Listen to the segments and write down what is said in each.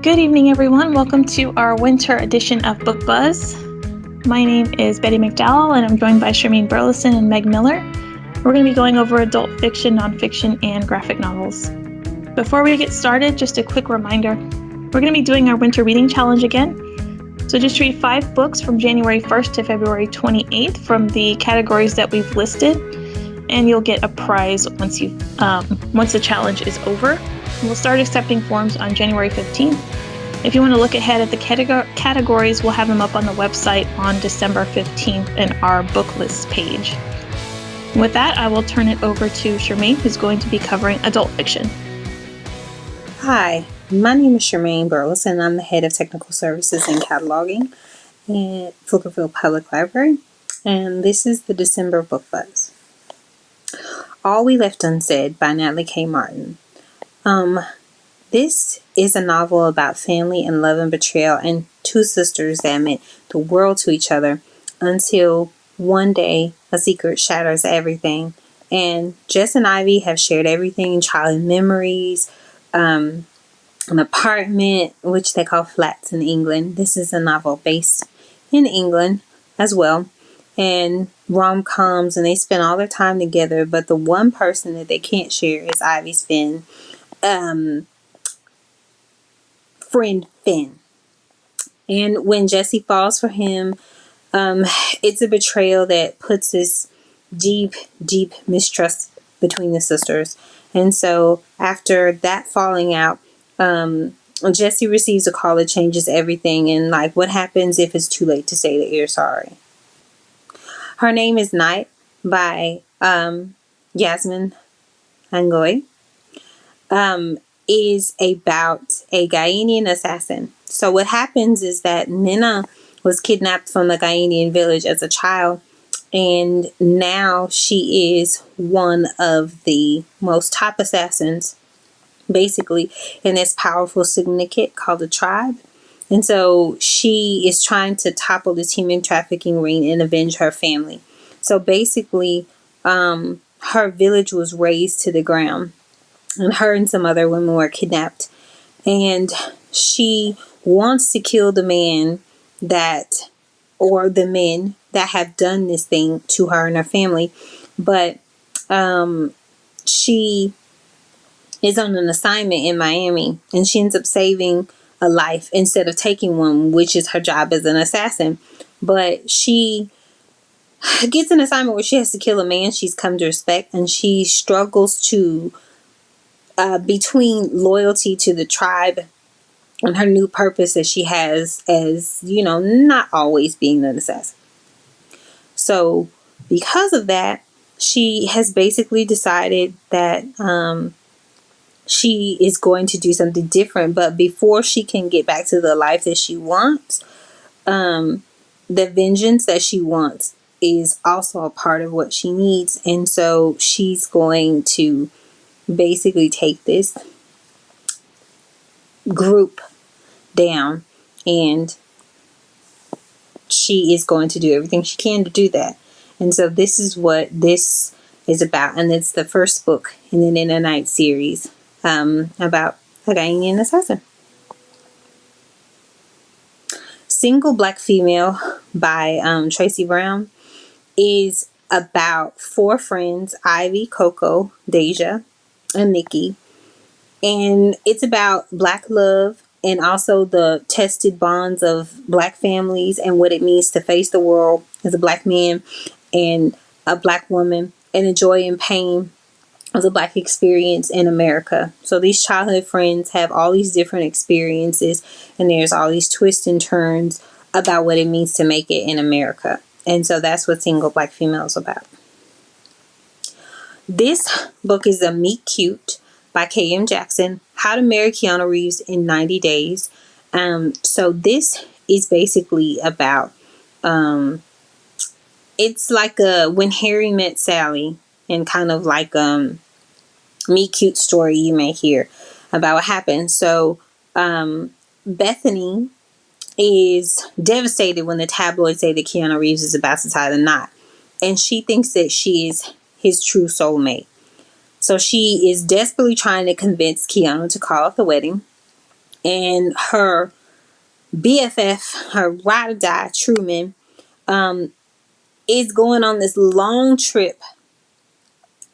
Good evening, everyone. Welcome to our winter edition of Book Buzz. My name is Betty McDowell, and I'm joined by Charmaine Burleson and Meg Miller. We're going to be going over adult fiction, nonfiction, and graphic novels. Before we get started, just a quick reminder we're going to be doing our winter reading challenge again. So just read five books from January 1st to February 28th from the categories that we've listed, and you'll get a prize once you um, once the challenge is over. We'll start accepting forms on January 15th. If you want to look ahead at the categories, we'll have them up on the website on December 15th in our book list page. With that, I will turn it over to Charmaine, who's going to be covering adult fiction. Hi, my name is Charmaine Burleson, and I'm the head of technical services and cataloging at Pflugerville Public Library, and this is the December Book Buzz. All We Left Unsaid by Natalie K. Martin. Um, this is a novel about family and love and betrayal and two sisters that meant the world to each other until one day a secret shatters everything. And Jess and Ivy have shared everything childhood memories, um, an apartment, which they call flats in England. This is a novel based in England as well. And rom coms, and they spend all their time together. But the one person that they can't share is Ivy's Finn um, friend Finn. And when Jesse falls for him, um, it's a betrayal that puts this deep, deep mistrust between the sisters. And so after that falling out, um, Jesse receives a call that changes everything. And like, what happens if it's too late to say that you're sorry? Her name is Knight by um, Yasmin Angoe um, is about a Ghanaian assassin. So what happens is that Nina was kidnapped from the Ghanaian village as a child and now she is one of the most top assassins basically in this powerful syndicate called the tribe. And so she is trying to topple this human trafficking ring and avenge her family. So basically um, her village was razed to the ground and her and some other women were kidnapped. And she wants to kill the man that, or the men that have done this thing to her and her family. But um, she is on an assignment in Miami and she ends up saving a life instead of taking one, which is her job as an assassin. But she gets an assignment where she has to kill a man she's come to respect and she struggles to uh, between loyalty to the tribe and her new purpose that she has as, you know, not always being an assassin. So, because of that, she has basically decided that um, she is going to do something different. But before she can get back to the life that she wants, um, the vengeance that she wants is also a part of what she needs. And so she's going to basically take this group down and she is going to do everything she can to do that. And so this is what this is about. And it's the first book in the Nena Knight series um, about a Ghanaian assassin. Single Black Female by um, Tracy Brown is about four friends, Ivy, Coco, Deja, and Nikki. And it's about black love and also the tested bonds of black families and what it means to face the world as a black man and a black woman and the joy and pain of the black experience in America. So these childhood friends have all these different experiences and there's all these twists and turns about what it means to make it in America. And so that's what single black female is about. This book is a Meet Cute by K.M. Jackson, How to Marry Keanu Reeves in 90 Days. Um, so this is basically about, um, it's like a When Harry Met Sally and kind of like um Meet Cute story you may hear about what happened. So um, Bethany is devastated when the tabloids say that Keanu Reeves is about to tie the knot. And she thinks that she is his true soulmate. So she is desperately trying to convince Keanu to call off the wedding. and her BFF, her ride or die, Truman, um, is going on this long trip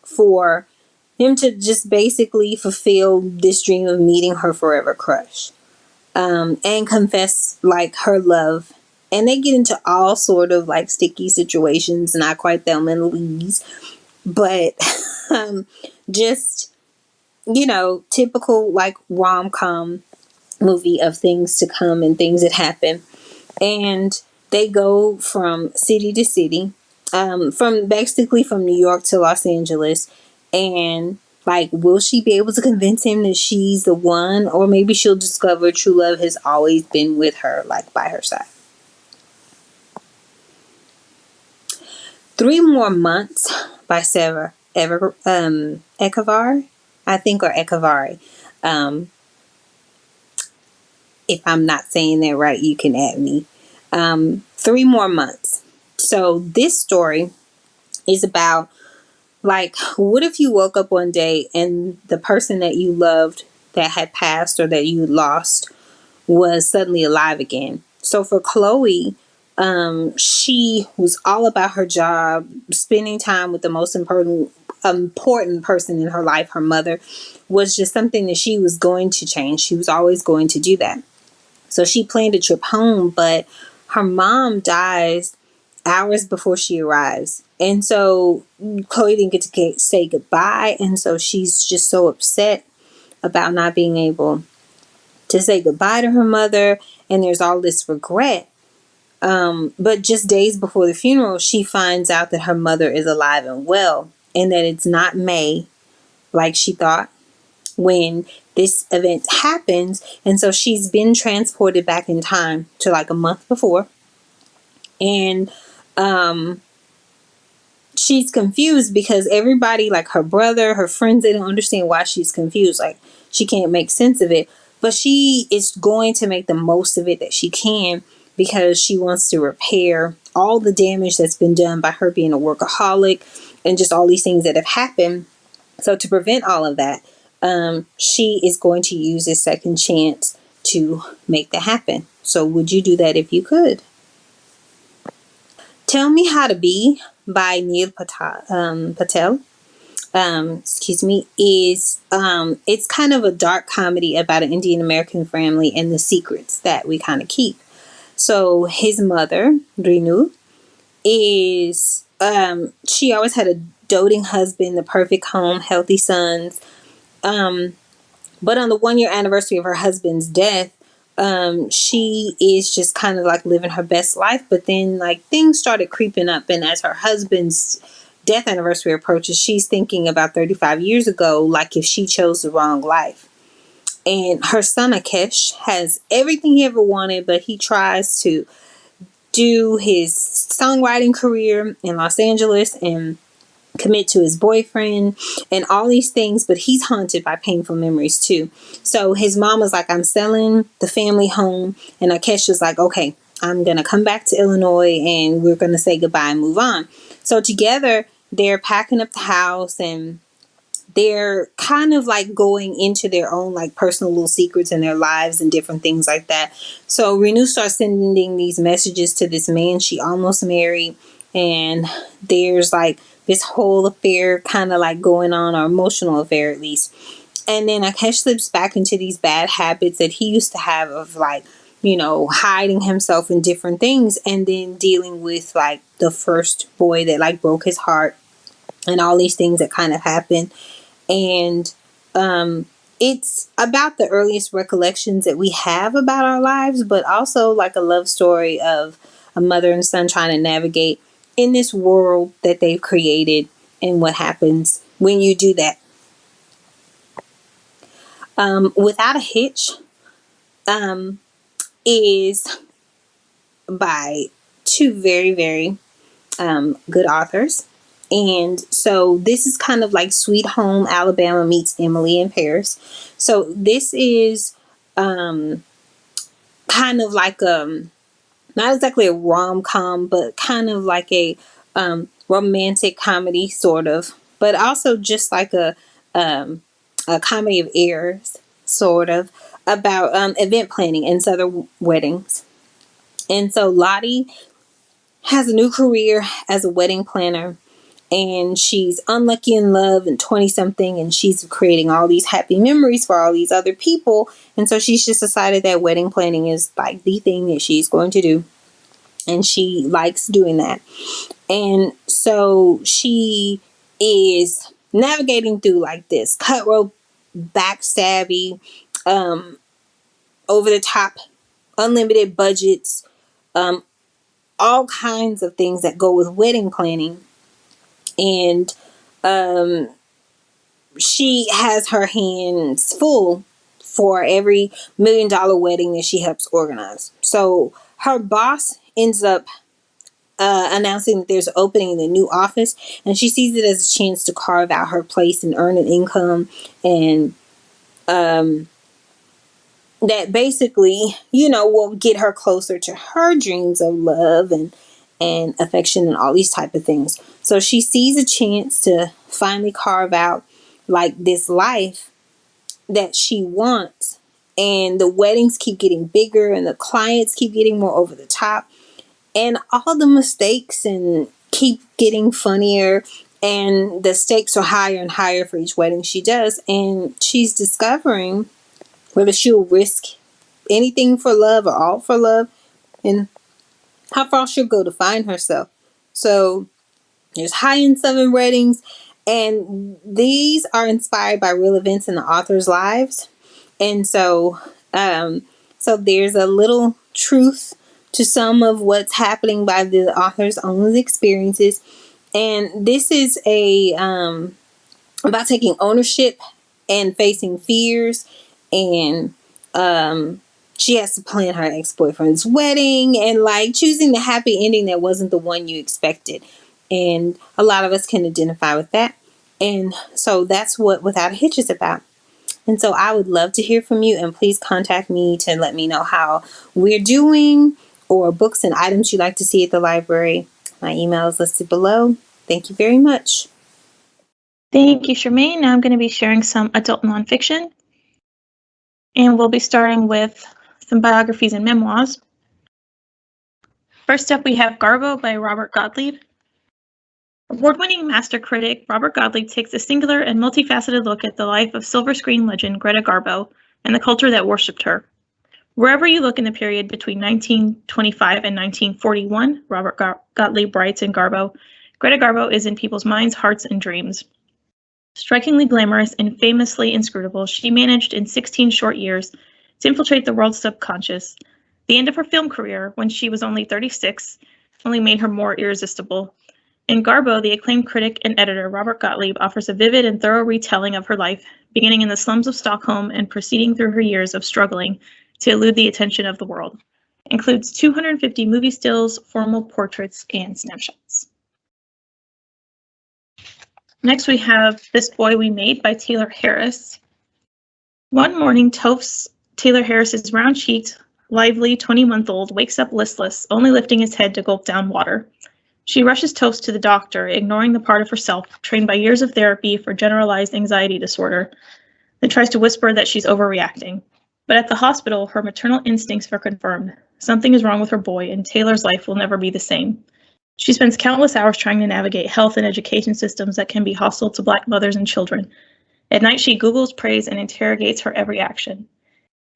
for him to just basically fulfill this dream of meeting her forever crush um, and confess like her love. And they get into all sort of like sticky situations, not quite Thelma and Louise, but um, just you know, typical like rom com movie of things to come and things that happen. And they go from city to city, um, from basically from New York to Los Angeles. And like, will she be able to convince him that she's the one? Or maybe she'll discover true love has always been with her, like by her side. Three More Months by Sarah Ever um Ekavar, I think, or Ekavari. Um, if I'm not saying that right, you can add me. Um, three more months. So this story is about like, what if you woke up one day and the person that you loved that had passed or that you lost was suddenly alive again? So for Chloe, um, she was all about her job, spending time with the most important important person in her life, her mother, was just something that she was going to change. She was always going to do that. So she planned a trip home, but her mom dies hours before she arrives. And so Chloe didn't get to get, say goodbye. And so she's just so upset about not being able to say goodbye to her mother. And there's all this regret. Um, but just days before the funeral, she finds out that her mother is alive and well and that it's not May like she thought when this event happens. And so she's been transported back in time to like a month before. And um she's confused because everybody, like her brother, her friends, they don't understand why she's confused. Like she can't make sense of it. But she is going to make the most of it that she can because she wants to repair all the damage that's been done by her being a workaholic and just all these things that have happened. So to prevent all of that, um, she is going to use this second chance to make that happen. So, would you do that if you could? Tell Me How to Be by Neel Patel, um, Patel um, excuse me, is um, it's kind of a dark comedy about an Indian American family and the secrets that we kind of keep. So his mother, Renu, is um, she always had a doting husband, the perfect home, healthy sons, um, but on the one year anniversary of her husband's death, um, she is just kind of like living her best life. But then, like, things started creeping up. And as her husband's death anniversary approaches, she's thinking about 35 years ago, like if she chose the wrong life. And her son Akesh has everything he ever wanted, but he tries to do his songwriting career in Los Angeles and commit to his boyfriend and all these things, but he's haunted by painful memories too. So his mom was like, I'm selling the family home. And Akesh was like, okay, I'm going to come back to Illinois and we're going to say goodbye and move on. So together, they're packing up the house and they're kind of like going into their own like personal little secrets in their lives and different things like that. So Renu starts sending these messages to this man she almost married and there's like this whole affair kind of like going on, or emotional affair at least. And then Akesh slips back into these bad habits that he used to have of like, you know, hiding himself in different things and then dealing with like the first boy that like broke his heart and all these things that kind of happen. And um it's about the earliest recollections that we have about our lives, but also like a love story of a mother and son trying to navigate in this world that they've created and what happens when you do that. Um, Without a Hitch um, is by two very, very um, good authors. And so this is kind of like Sweet Home Alabama meets Emily in Paris. So this is um, kind of like um, not exactly a rom com, but kind of like a um, romantic comedy, sort of, but also just like a um, a comedy of errors, sort of. about um, event planning and southern weddings. And so Lottie has a new career as a wedding planner and she's unlucky in love and 20 something and she's creating all these happy memories for all these other people. And so she's just decided that wedding planning is like the thing that she's going to do. And she likes doing that. And so she is navigating through like this cutthroat backstabby um over the top unlimited budgets um all kinds of things that go with wedding planning and um, she has her hands full for every million dollar wedding that she helps organize. So her boss ends up uh, announcing that there's an opening in the new office, and she sees it as a chance to carve out her place and earn an income and um, that basically, you know, will get her closer to her dreams of love and and affection and all these type of things. So she sees a chance to finally carve out like this life that she wants. And the weddings keep getting bigger and the clients keep getting more over the top. And all the mistakes and keep getting funnier and the stakes are higher and higher for each wedding she does and she's discovering whether she'll risk anything for love or all for love and how far she'll go to find herself. So there's high in seven weddings, and these are inspired by real events in the author's lives. And so, um, so there's a little truth to some of what's happening by the author's own experiences. And this is a um, about taking ownership and facing fears and um, she has to plan her ex-boyfriend's wedding and like choosing the happy ending that wasn't the one you expected. And a lot of us can identify with that. And so that's what without a hitch is about. And so i would love to hear from you and please contact me to let me know how we're doing or books and items you'd like to see at the library. My email is listed below. Thank you very much. Thank you, Charmaine. Now I'm going to be sharing some adult nonfiction. And we'll be starting with some biographies and memoirs. First up, we have Garbo by Robert Gottlieb. Award-winning master critic Robert Gottlieb takes a singular and multifaceted look at the life of silver screen legend Greta Garbo and the culture that worshipped her. Wherever you look in the period between 1925 and 1941, Robert Gottlieb writes in Garbo, Greta Garbo is in people's minds, hearts, and dreams. Strikingly glamorous and famously inscrutable, she managed in 16 short years to infiltrate the world's subconscious. The end of her film career, when she was only 36, only made her more irresistible. In Garbo, the acclaimed critic and editor Robert Gottlieb offers a vivid and thorough retelling of her life, beginning in the slums of Stockholm and proceeding through her years of struggling to elude the attention of the world. Includes 250 movie stills, formal portraits, and snapshots. Next, we have This Boy We Made by Taylor Harris. One morning, Toph's Taylor Harris's round-cheeked, lively 20-month-old wakes up listless, only lifting his head to gulp down water. She rushes Toast to the doctor, ignoring the part of herself trained by years of therapy for generalized anxiety disorder, then tries to whisper that she's overreacting. But at the hospital, her maternal instincts are confirmed. Something is wrong with her boy, and Taylor's life will never be the same. She spends countless hours trying to navigate health and education systems that can be hostile to Black mothers and children. At night, she Googles, prays, and interrogates her every action.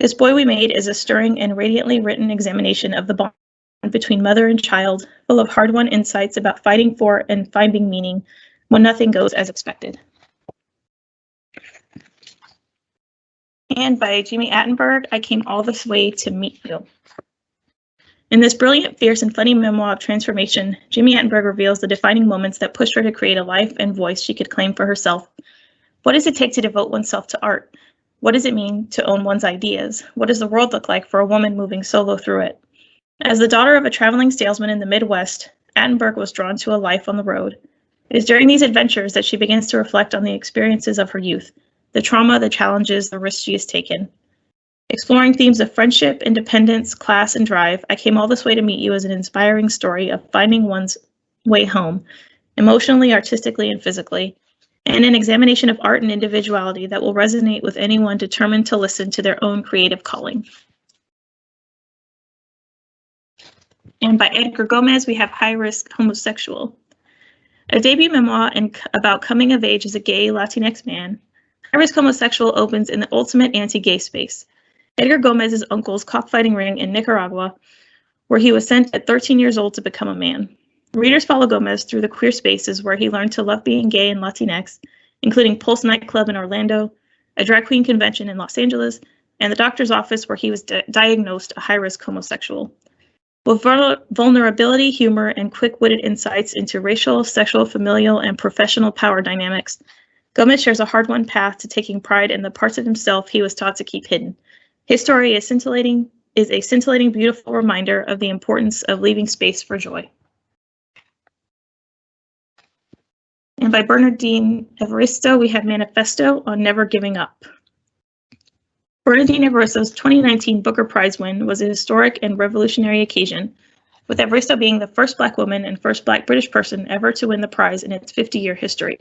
This Boy We Made is a stirring and radiantly written examination of the bond between mother and child, full of hard won insights about fighting for and finding meaning when nothing goes as expected. And by Jami Attenberg, I came all this way to meet you. In this brilliant, fierce, and funny memoir of transformation, Jami Attenberg reveals the defining moments that pushed her to create a life and voice she could claim for herself. What does it take to devote oneself to art? What does it mean to own one's ideas? What does the world look like for a woman moving solo through it? As the daughter of a traveling salesman in the Midwest, Attenberg was drawn to a life on the road. It is during these adventures that she begins to reflect on the experiences of her youth, the trauma, the challenges, the risks she has taken. Exploring themes of friendship, independence, class, and drive, I Came All This Way to Meet You as an inspiring story of finding one's way home, emotionally, artistically, and physically, and an examination of art and individuality that will resonate with anyone determined to listen to their own creative calling. And by Edgar Gomez, we have High Risk Homosexual. A debut memoir in, about coming of age as a gay Latinx man, High Risk Homosexual opens in the ultimate anti-gay space. Edgar Gomez's uncle's cockfighting ring in Nicaragua, where he was sent at 13 years old to become a man. Readers follow Gomez through the queer spaces where he learned to love being gay and Latinx, including Pulse nightclub in Orlando, a drag queen convention in Los Angeles, and the doctor's office where he was di diagnosed a high-risk homosexual. With vulnerability, humor, and quick-witted insights into racial, sexual, familial, and professional power dynamics, Gomez shares a hard-won path to taking pride in the parts of himself he was taught to keep hidden. His story is scintillating, is a scintillating, beautiful reminder of the importance of leaving space for joy. And by Bernardine Evaristo, we have Manifesto on Never Giving Up. Bernardine Evaristo's 2019 Booker Prize win was a historic and revolutionary occasion, with Evaristo being the first Black woman and first Black British person ever to win the prize in its 50 year history.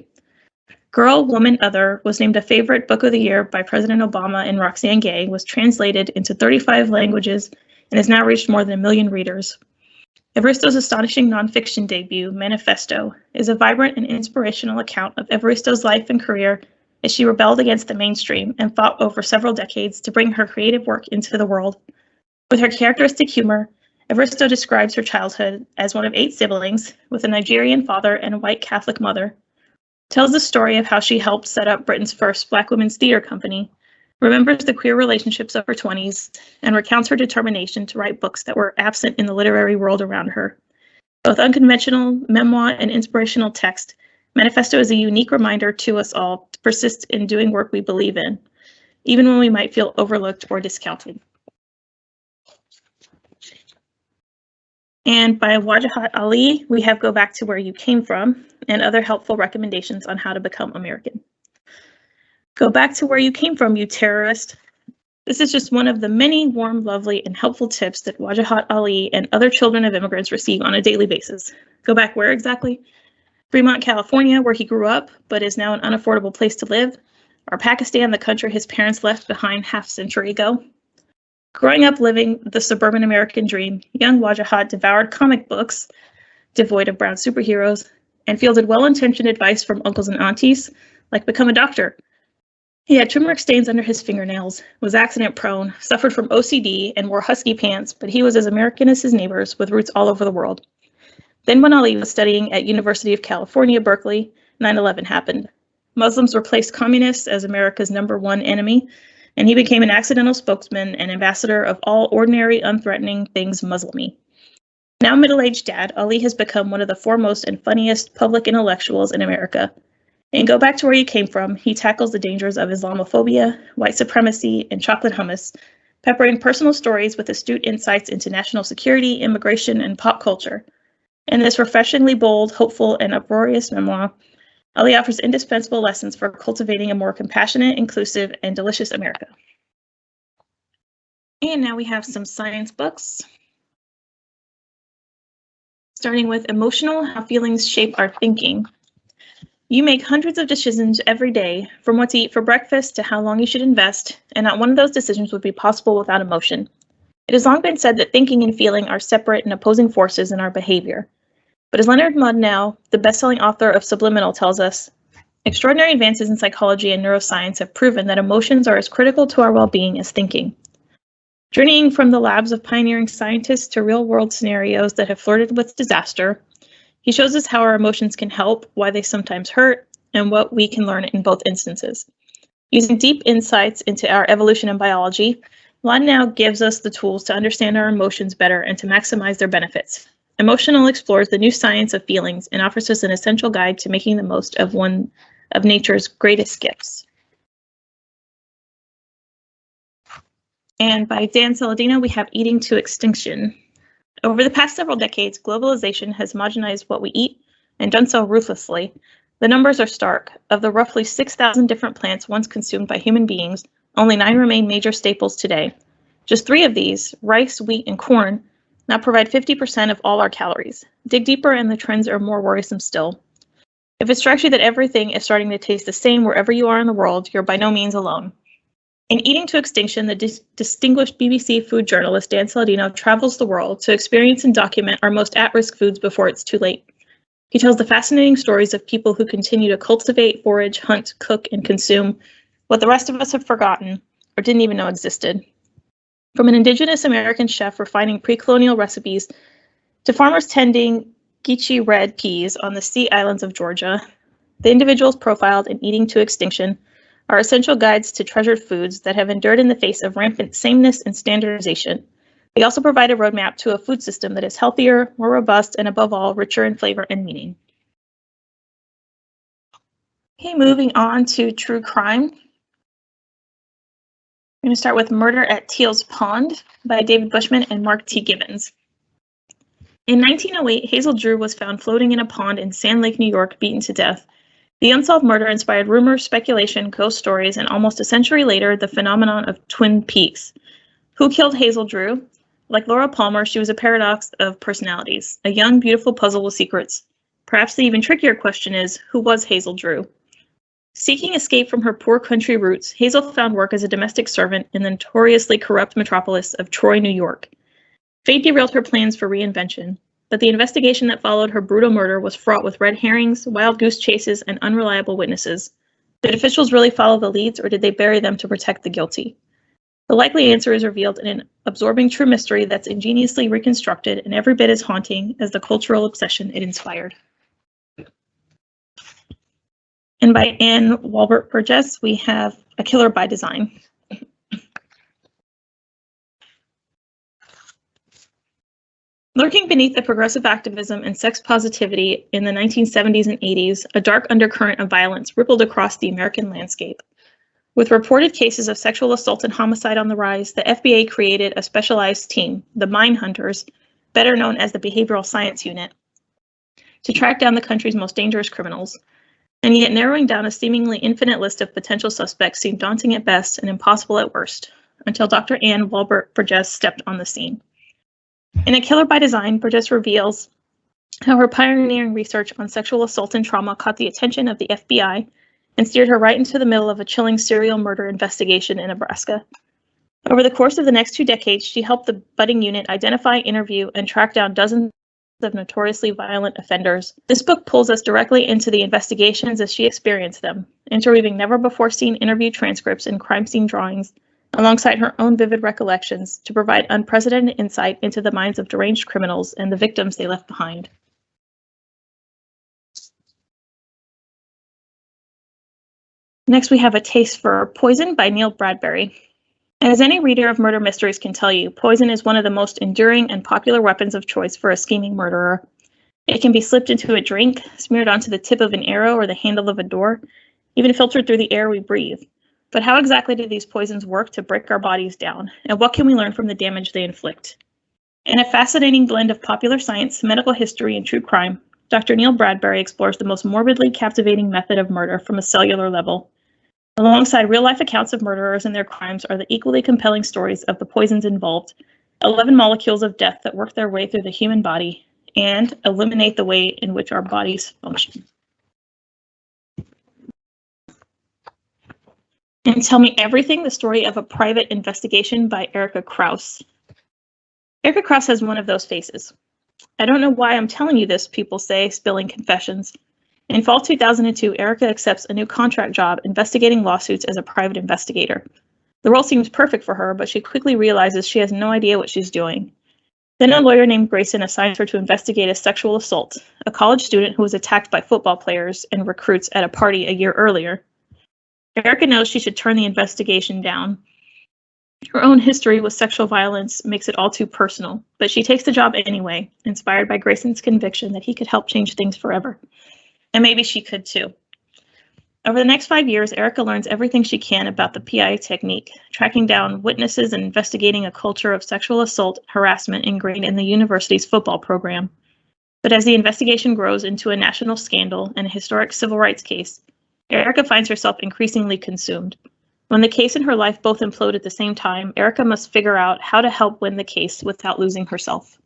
Girl, Woman, Other was named a favorite book of the year by President Obama and Roxane Gay, was translated into 35 languages, and has now reached more than a million readers. Evaristo's astonishing nonfiction debut, Manifesto, is a vibrant and inspirational account of Evaristo's life and career as she rebelled against the mainstream and fought over several decades to bring her creative work into the world. With her characteristic humor, Evaristo describes her childhood as one of eight siblings with a Nigerian father and a white Catholic mother. Tells the story of how she helped set up Britain's first Black women's theater company remembers the queer relationships of her 20s, and recounts her determination to write books that were absent in the literary world around her. Both unconventional memoir and inspirational text, Manifesto is a unique reminder to us all to persist in doing work we believe in, even when we might feel overlooked or discounted. And by Wajahat Ali, we have Go Back to Where You Came From and other helpful recommendations on how to become American. Go back to where you came from, you terrorist. This is just one of the many warm, lovely, and helpful tips that Wajahat Ali and other children of immigrants receive on a daily basis. Go back where exactly? Fremont, California, where he grew up, but is now an unaffordable place to live. Or Pakistan, the country his parents left behind half a century ago. Growing up living the suburban American dream, young Wajahat devoured comic books, devoid of brown superheroes, and fielded well-intentioned advice from uncles and aunties, like become a doctor, he had turmeric stains under his fingernails, was accident prone, suffered from OCD, and wore husky pants, but he was as American as his neighbors with roots all over the world. Then when Ali was studying at University of California, Berkeley, 9-11 happened. Muslims replaced communists as America's number one enemy, and he became an accidental spokesman and ambassador of all ordinary, unthreatening things Muslimy. Now middle-aged dad, Ali has become one of the foremost and funniest public intellectuals in America, and go back to where you came from, he tackles the dangers of Islamophobia, white supremacy, and chocolate hummus, peppering personal stories with astute insights into national security, immigration, and pop culture. In this refreshingly bold, hopeful, and uproarious memoir, Ali offers indispensable lessons for cultivating a more compassionate, inclusive, and delicious America. And now we have some science books. Starting with Emotional, How Feelings Shape Our Thinking you make hundreds of decisions every day, from what to eat for breakfast to how long you should invest, and not one of those decisions would be possible without emotion. It has long been said that thinking and feeling are separate and opposing forces in our behavior. But as Leonard Mlodinow, the best-selling author of Subliminal, tells us, extraordinary advances in psychology and neuroscience have proven that emotions are as critical to our well-being as thinking. Journeying from the labs of pioneering scientists to real-world scenarios that have flirted with disaster, he shows us how our emotions can help, why they sometimes hurt, and what we can learn in both instances. Using deep insights into our evolution and biology, Mlodinow gives us the tools to understand our emotions better and to maximize their benefits. Emotional explores the new science of feelings and offers us an essential guide to making the most of one of nature's greatest gifts. And by Dan Saladino, we have Eating to Extinction. Over the past several decades, globalization has homogenized what we eat and done so ruthlessly. The numbers are stark. Of the roughly 6,000 different plants once consumed by human beings, only nine remain major staples today. Just three of these, rice, wheat, and corn, now provide 50% of all our calories. Dig deeper and the trends are more worrisome still. If it strikes you that everything is starting to taste the same wherever you are in the world, you're by no means alone. In Eating to Extinction, the dis- distinguished BBC food journalist Dan Saladino travels the world to experience and document our most at risk foods before it's too late. He tells the fascinating stories of people who continue to cultivate, forage, hunt, cook, and consume what the rest of us have forgotten or didn't even know existed. From an indigenous American chef refining pre colonial recipes to farmers tending Geechee red peas on the sea islands of Georgia, the individuals profiled in Eating to Extinction are essential guides to treasured foods that have endured in the face of rampant sameness and standardization. They also provide a roadmap to a food system that is healthier, more robust, and above all, richer in flavor and meaning. Okay, moving on to true crime. I'm going to start with Murder at Teal's Pond by David Bushman and Mark T. Givens. In 1908, Hazel Drew was found floating in a pond in Sand Lake, New York, beaten to death. The unsolved murder inspired rumors, speculation, ghost stories, and almost a century later, the phenomenon of Twin Peaks. Who killed Hazel Drew? Like Laura Palmer, she was a paradox of personalities, a young, beautiful puzzle with secrets. Perhaps the even trickier question is who was Hazel Drew? Seeking escape from her poor country roots, Hazel found work as a domestic servant in the notoriously corrupt metropolis of Troy, New York. Fate derailed her plans for reinvention, but the investigation that followed her brutal murder was fraught with red herrings, wild goose chases, and unreliable witnesses. Did officials really follow the leads, or did they bury them to protect the guilty? The likely answer is revealed in an absorbing true mystery that's ingeniously reconstructed and every bit as haunting as the cultural obsession it inspired. And by Anne Wolbert Burgess, we have A Killer by Design. Lurking beneath the progressive activism and sex positivity in the 1970s and 80s, a dark undercurrent of violence rippled across the American landscape. With reported cases of sexual assault and homicide on the rise, the FBI created a specialized team, the Mind Hunters, better known as the Behavioral Science Unit, to track down the country's most dangerous criminals. And yet, narrowing down a seemingly infinite list of potential suspects seemed daunting at best and impossible at worst, until Dr. Anne Wolbert Burgess stepped on the scene. In A Killer by Design, Burgess reveals how her pioneering research on sexual assault and trauma caught the attention of the FBI and steered her right into the middle of a chilling serial murder investigation in Nebraska. Over the course of the next two decades, she helped the budding unit identify, interview, and track down dozens of notoriously violent offenders. This book pulls us directly into the investigations as she experienced them, interweaving never before seen interview transcripts and crime scene drawings alongside her own vivid recollections to provide unprecedented insight into the minds of deranged criminals and the victims they left behind. Next, we have A Taste for Poison by Neil Bradbury. And as any reader of murder mysteries can tell you, poison is one of the most enduring and popular weapons of choice for a scheming murderer. It can be slipped into a drink, smeared onto the tip of an arrow or the handle of a door, even filtered through the air we breathe. But how exactly do these poisons work to break our bodies down, and what can we learn from the damage they inflict? In a fascinating blend of popular science, medical history, and true crime, Dr. Neil Bradbury explores the most morbidly captivating method of murder from a cellular level. Alongside real life accounts of murderers and their crimes are the equally compelling stories of the poisons involved 11 molecules of death that work their way through the human body and eliminate the way in which our bodies function. And Tell Me Everything, the story of a private investigation by Erika Krouse. Erika Krouse has one of those faces. I don't know why I'm telling you this, people say, spilling confessions. In fall 2002, Erika accepts a new contract job investigating lawsuits as a private investigator. The role seems perfect for her, but she quickly realizes she has no idea what she's doing. Then a lawyer named Grayson assigns her to investigate a sexual assault, a college student who was attacked by football players and recruits at a party a year earlier. Erika knows she should turn the investigation down. Her own history with sexual violence makes it all too personal, but she takes the job anyway, inspired by Grayson's conviction that he could help change things forever. And maybe she could too. Over the next five years, Erika learns everything she can about the PI technique, tracking down witnesses and investigating a culture of sexual assault harassment ingrained in the university's football program. But as the investigation grows into a national scandal and a historic civil rights case, Erika finds herself increasingly consumed. When the case and her life both implode at the same time, Erika must figure out how to help win the case without losing herself.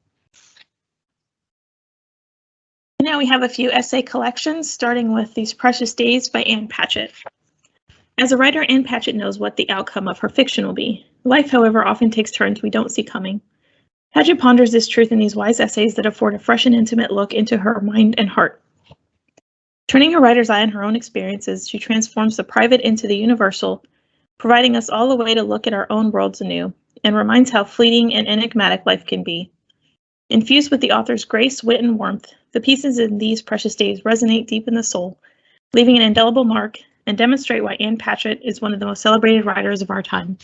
Now we have a few essay collections, starting with These Precious Days by Ann Patchett. As a writer, Ann Patchett knows what the outcome of her fiction will be. Life, however, often takes turns we don't see coming. Patchett ponders this truth in these wise essays that afford a fresh and intimate look into her mind and heart. Turning her writer's eye on her own experiences, she transforms the private into the universal, providing us all a way to look at our own worlds anew, and reminds how fleeting and enigmatic life can be. Infused with the author's grace, wit, and warmth, the pieces in these precious days resonate deep in the soul, leaving an indelible mark and demonstrate why Ann Patchett is one of the most celebrated writers of our time.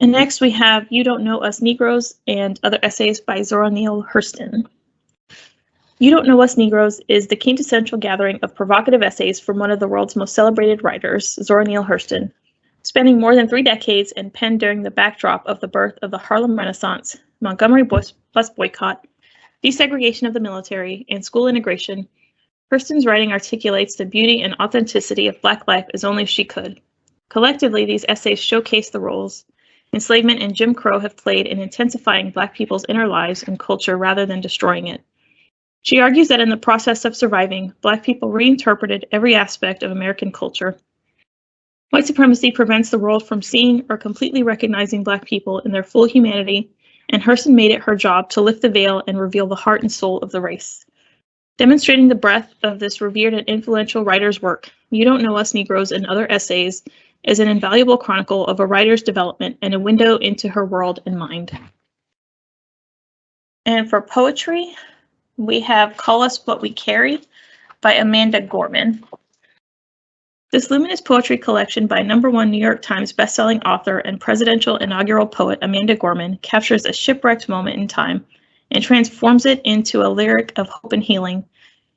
And next we have You Don't Know Us Negroes and other essays by Zora Neale Hurston. You Don't Know Us Negroes is the quintessential gathering of provocative essays from one of the world's most celebrated writers, Zora Neale Hurston, spanning more than three decades and penned during the backdrop of the birth of the Harlem Renaissance, Montgomery bus boycott, desegregation of the military, and school integration. Hurston's writing articulates the beauty and authenticity of Black life as only she could. Collectively, these essays showcase the roles enslavement and Jim Crow have played in intensifying Black people's inner lives and culture rather than destroying it. She argues that in the process of surviving, Black people reinterpreted every aspect of American culture White supremacy prevents the world from seeing or completely recognizing Black people in their full humanity, and Hurston made it her job to lift the veil and reveal the heart and soul of the race. Demonstrating the breadth of this revered and influential writer's work, You Don't Know Us Negroes and Other Essays is an invaluable chronicle of a writer's development and a window into her world and mind. And for poetry, we have Call Us What We Carry by Amanda Gorman. This luminous poetry collection by number one New York Times bestselling author and presidential inaugural poet Amanda Gorman captures a shipwrecked moment in time and transforms it into a lyric of hope and healing.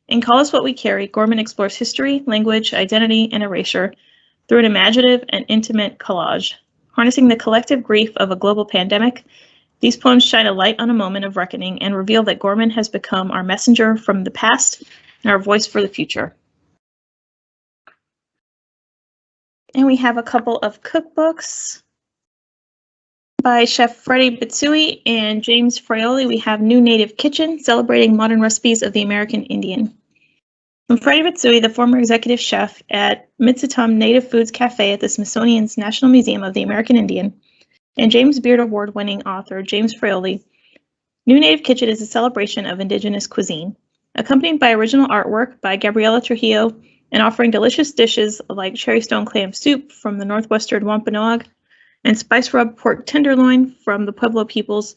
In Call Us What We Carry, Gorman explores history, language, identity, and erasure through an imaginative and intimate collage. Harnessing the collective grief of a global pandemic, these poems shine a light on a moment of reckoning and reveal that Gorman has become our messenger from the past and our voice for the future. And we have a couple of cookbooks by Chef Freddie Bitsoie and James Fraioli. We have New Native Kitchen, celebrating modern recipes of the American Indian. And Freddie Bitsoie, the former executive chef at Mitsitam Native Foods Cafe at the Smithsonian's National Museum of the American Indian, and James Beard Award winning author James Fraioli, New Native Kitchen is a celebration of Indigenous cuisine, accompanied by original artwork by Gabriela Trujillo and offering delicious dishes like cherry stone clam soup from the northwestern Wampanoag and spice rub pork tenderloin from the Pueblo peoples.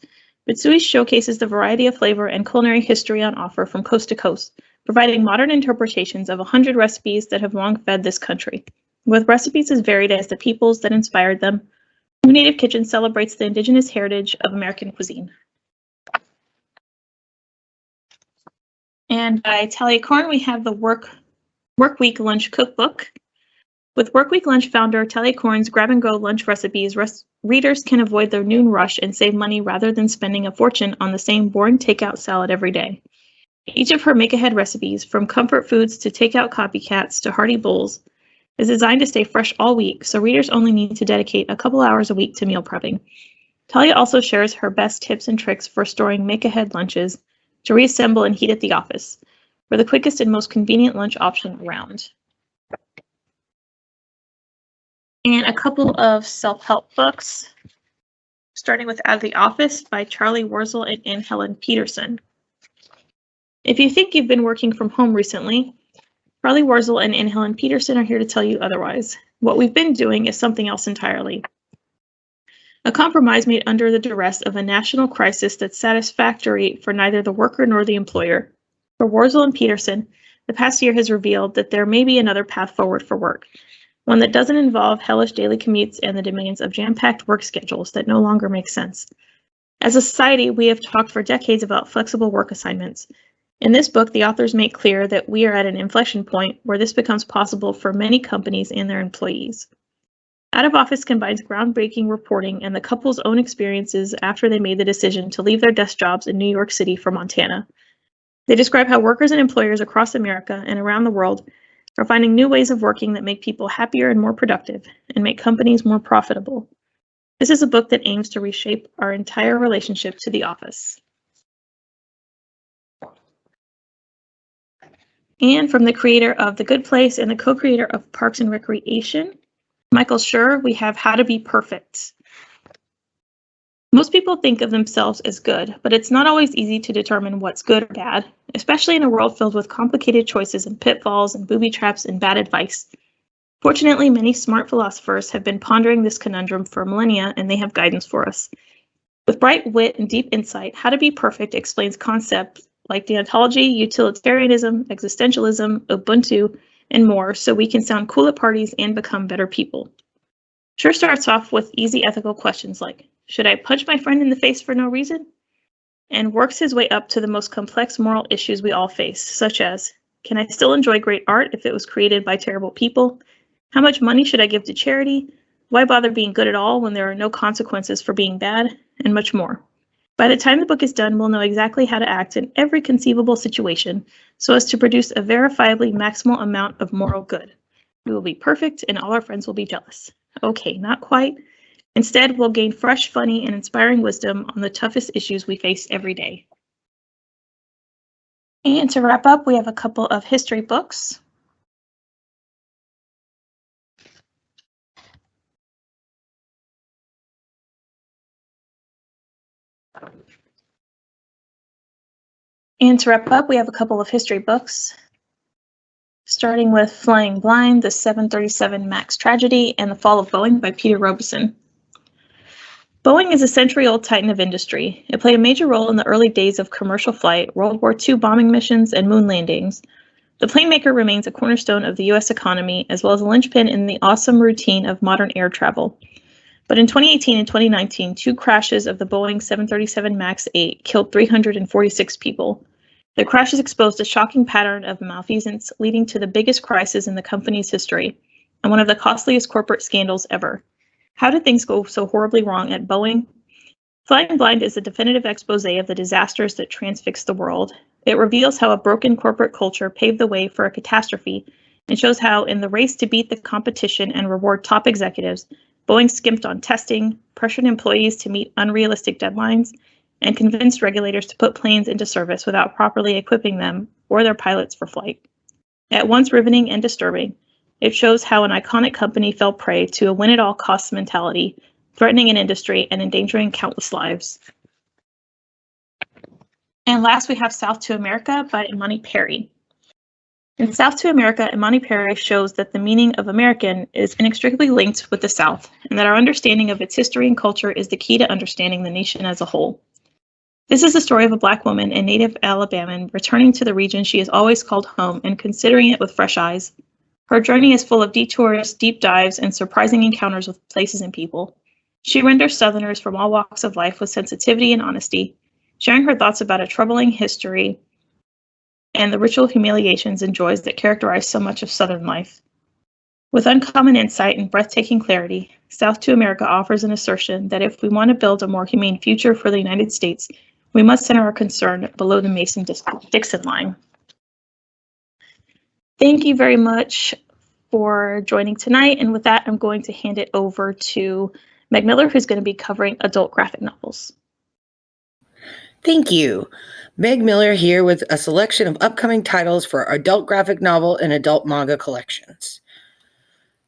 Bitsoie showcases the variety of flavor and culinary history on offer from coast to coast, providing modern interpretations of 100 recipes that have long fed this country. With recipes as varied as the peoples that inspired them, New Native Kitchen celebrates the indigenous heritage of American cuisine. And by Talia Koren, we have the work Workweek Lunch Cookbook. With Workweek Lunch founder Talia Koren's grab and go lunch recipes, res readers can avoid their noon rush and save money rather than spending a fortune on the same boring takeout salad every day. Each of her make ahead recipes, from comfort foods to takeout copycats to hearty bowls, is designed to stay fresh all week, so readers only need to dedicate a couple hours a week to meal prepping. Talia also shares her best tips and tricks for storing make ahead lunches to reassemble and heat at the office for the quickest and most convenient lunch option around. And a couple of self-help books, starting with Out of the Office by Charlie Warzel and Anne Helen Petersen. If you think you've been working from home recently, Charlie Warzel and Anne Helen Petersen are here to tell you otherwise. What we've been doing is something else entirely. A compromise made under the duress of a national crisis that's satisfactory for neither the worker nor the employer. For Warzel and Petersen, the past year has revealed that there may be another path forward for work, one that doesn't involve hellish daily commutes and the demands of jam-packed work schedules that no longer make sense. As a society, we have talked for decades about flexible work assignments. In this book, the authors make clear that we are at an inflection point where this becomes possible for many companies and their employees. Out of Office combines groundbreaking reporting and the couple's own experiences after they made the decision to leave their desk jobs in New York City for Montana. They describe how workers and employers across America and around the world are finding new ways of working that make people happier and more productive and make companies more profitable. This is a book that aims to reshape our entire relationship to the office. And from the creator of The Good Place and the co-creator of Parks and Recreation, Michael Schur, we have How to Be Perfect. Most people think of themselves as good, but it's not always easy to determine what's good or bad, especially in a world filled with complicated choices and pitfalls and booby traps and bad advice. Fortunately, many smart philosophers have been pondering this conundrum for millennia and they have guidance for us. With bright wit and deep insight, How to Be Perfect explains concepts like deontology, utilitarianism, existentialism, Ubuntu, and more so we can sound cool at parties and become better people. Schur starts off with easy ethical questions like should I punch my friend in the face for no reason? And works his way up to the most complex moral issues we all face, such as Can I still enjoy great art if it was created by terrible people? How much money should I give to charity? Why bother being good at all when there are no consequences for being bad? And much more. By the time the book is done, we'll know exactly how to act in every conceivable situation so as to produce a verifiably maximal amount of moral good. We will be perfect and all our friends will be jealous. Okay, not quite, Instead, we'll gain fresh, funny, and inspiring wisdom on the toughest issues we face every day. And to wrap up, we have a couple of history books. And to wrap up, we have a couple of history books, starting with Flying Blind, The 737 MAX Tragedy, and The Fall of Boeing by Peter Robison. Boeing is a century-old titan of industry. It played a major role in the early days of commercial flight, World War II bombing missions, and moon landings. The plane maker remains a cornerstone of the U.S. economy, as well as a linchpin in the awesome routine of modern air travel. But in 2018 and 2019, two crashes of the Boeing 737 MAX 8 killed 346 people. The crashes exposed a shocking pattern of malfeasance, leading to the biggest crisis in the company's history and one of the costliest corporate scandals ever. How did things go so horribly wrong at Boeing? Flying Blind is a definitive expose of the disasters that transfixed the world. It reveals how a broken corporate culture paved the way for a catastrophe and shows how, in the race to beat the competition and reward top executives, Boeing skimped on testing, pressured employees to meet unrealistic deadlines, and convinced regulators to put planes into service without properly equipping them or their pilots for flight. At once riveting and disturbing, it shows how an iconic company fell prey to a win at all costs mentality, threatening an industry and endangering countless lives. And last, we have South to America by Imani Perry. In South to America, Imani Perry shows that the meaning of American is inextricably linked with the South, and that our understanding of its history and culture is the key to understanding the nation as a whole. This is the story of a Black woman, a native Alabaman, returning to the region she has always called home and considering it with fresh eyes, her journey is full of detours, deep dives, and surprising encounters with places and people. She renders Southerners from all walks of life with sensitivity and honesty, sharing her thoughts about a troubling history and the ritual humiliations and joys that characterize so much of Southern life. With uncommon insight and breathtaking clarity, South to America offers an assertion that if we want to build a more humane future for the United States, we must center our concern below the Mason Dixon line. Thank you very much for joining tonight. And with that, I'm going to hand it over to Meg Miller, who's going to be covering adult graphic novels. Thank you. Meg Miller here with a selection of upcoming titles for adult graphic novel and adult manga collections.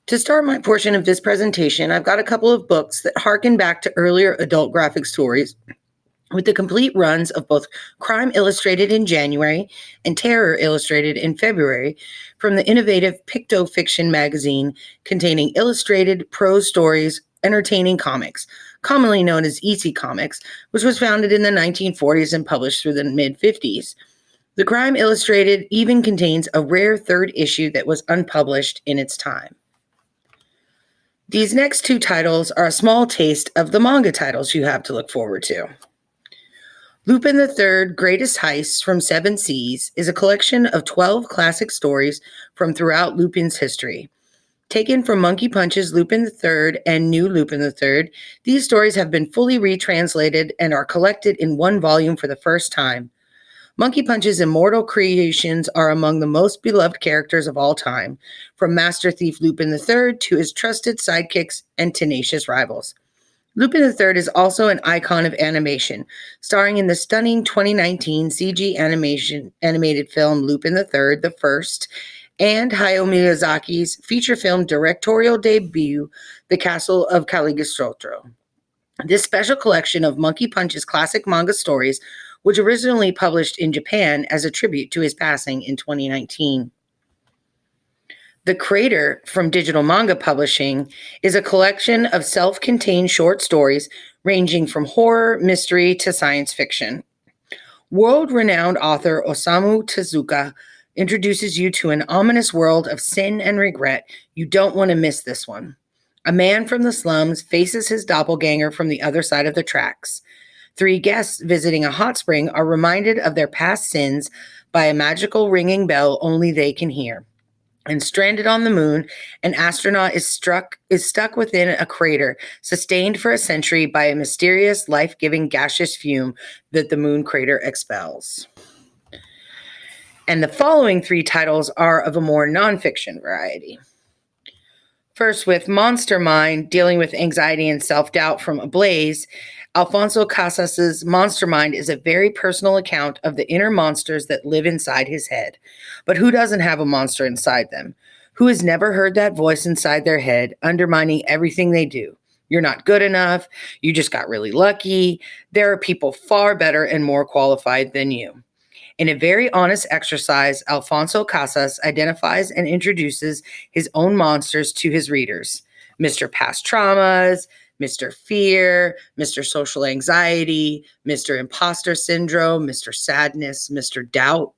To start my portion of this presentation, I've got a couple of books that harken back to earlier adult graphic stories with the complete runs of both Crime Illustrated in January and Terror Illustrated in February from the innovative Picto Fiction magazine containing illustrated prose stories, entertaining comics, commonly known as EC Comics, which was founded in the 1940s and published through the mid 50s. The Crime Illustrated even contains a rare third issue that was unpublished in its time. These next two titles are a small taste of the manga titles you have to look forward to. Lupin III Greatest Heists from Seven Seas is a collection of 12 classic stories from throughout Lupin's history. Taken from Monkey Punch's Lupin III and New Lupin III, these stories have been fully retranslated and are collected in one volume for the first time. Monkey Punch's immortal creations are among the most beloved characters of all time, from Master Thief Lupin III to his trusted sidekicks and tenacious rivals. Lupin III is also an icon of animation, starring in the stunning 2019 CG animation animated film Lupin III: The First and Hayao Miyazaki's feature film directorial debut, The Castle of Cagliostro. This special collection of Monkey Punch's classic manga stories was originally published in Japan as a tribute to his passing in 2019. The Crater from Digital Manga Publishing is a collection of self contained short stories ranging from horror, mystery, to science fiction. World renowned author Osamu Tezuka introduces you to an ominous world of sin and regret. You don't want to miss this one. A man from the slums faces his doppelganger from the other side of the tracks. Three guests visiting a hot spring are reminded of their past sins by a magical ringing bell only they can hear and stranded on the moon, an astronaut is struck is stuck within a crater sustained for a century by a mysterious life-giving gaseous fume that the moon crater expels. And the following three titles are of a more nonfiction variety. First, with Monster Mind, dealing with anxiety and self doubt from Ablaze, Alfonso Casas's Monster Mind is a very personal account of the inner monsters that live inside his head. But who doesn't have a monster inside them? Who has never heard that voice inside their head undermining everything they do? You're not good enough. You just got really lucky. There are people far better and more qualified than you. In a very honest exercise, Alfonso Casas identifies and introduces his own monsters to his readers Mr. Past Traumas, Mr. Fear, Mr. Social Anxiety, Mr. Imposter Syndrome, Mr. Sadness, Mr. Doubt,